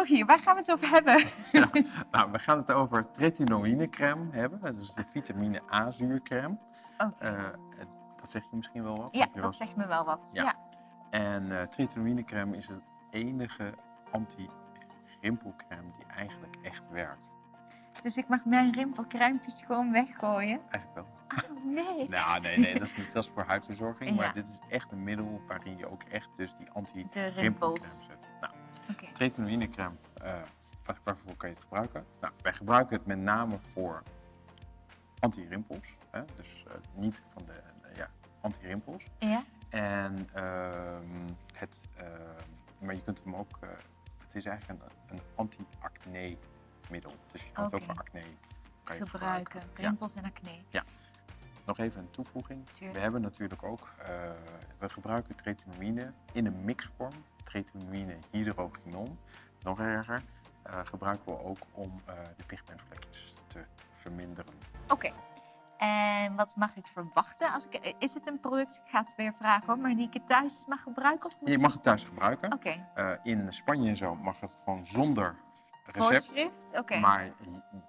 Rogier, waar gaan we het over hebben? Ja, nou, we gaan het over tretinoïnecrème hebben. Dat is de vitamine A-zuurcrème. Oké. Eh, dat zeg je misschien wel wat? Ja, wel dat zegt me wel wat. Ja. Ja. En tretinoïnecrème is het enige anti-rimpelcrème die eigenlijk echt werkt. Dus ik mag mijn rimpelkruimpjes gewoon weggooien? Eigenlijk wel. Oh, nee. Nou, nee, nee, dat is niet dat is voor huidverzorging. Maar dit is echt een middel waarin je ook echt dus die anti-rimpelcrème zet. Nou, Tretinoïnecrème, eh, waar- waarvoor kan je het gebruiken? Nou, wij gebruiken het met name voor anti-rimpels. Dus eh, niet van de ja, anti-rimpels. Ja? En ehm, het, ehm, maar je kunt hem ook, eh, het is eigenlijk een, een anti-acne middel. Dus je kan het ook voor acne kan je het Gebruiken. Ja. Rimpels en acne. Nog even een toevoeging. Tuurlijk. We hebben natuurlijk ook, we gebruiken tretinoïne in een mixvorm. Tretinoïne hydrogenon. Nog erger, eh, gebruiken we ook om eh, de pigmentvlekjes te verminderen. Oké. En wat mag ik verwachten? Als ik, is het een product, ik ga het weer vragen hoor, maar die ik het thuis mag gebruiken? Of moet Je mag het thuis gebruiken. Oké. Eh, in Spanje en zo mag het gewoon zonder recept. Voorschrift? Oké. Maar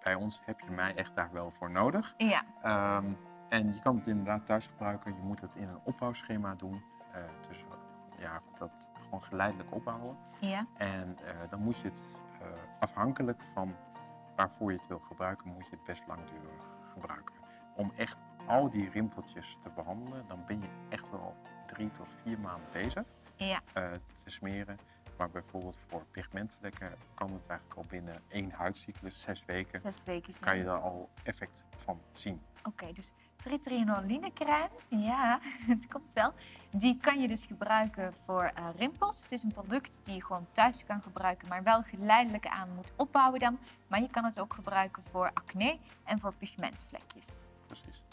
bij ons heb je mij echt daar wel voor nodig. Ja. Ehm, en je kan het inderdaad thuis gebruiken. Je moet het in een opbouwschema doen. Eh, dus moet dat gewoon geleidelijk opbouwen. Ja. En eh, dan moet je het eh, afhankelijk van waarvoor je het wil gebruiken, moet je het best langdurig gebruiken. Om echt al die rimpeltjes te behandelen, dan ben je echt wel drie tot vier maanden bezig Ja. eh, te smeren. Maar bijvoorbeeld voor pigmentvlekken kan het eigenlijk al binnen één huidcyclus, zes weken, Zes weken kan je daar al effect van zien. Oké, dus tritinolinecrème, ja, het komt wel. Die kan je dus gebruiken voor eh, rimpels. Het is een product die je gewoon thuis kan gebruiken, maar wel geleidelijk aan moet opbouwen dan. Maar je kan het ook gebruiken voor acne en voor pigmentvlekjes. Precies.